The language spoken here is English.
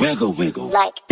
Wiggle, wiggle. like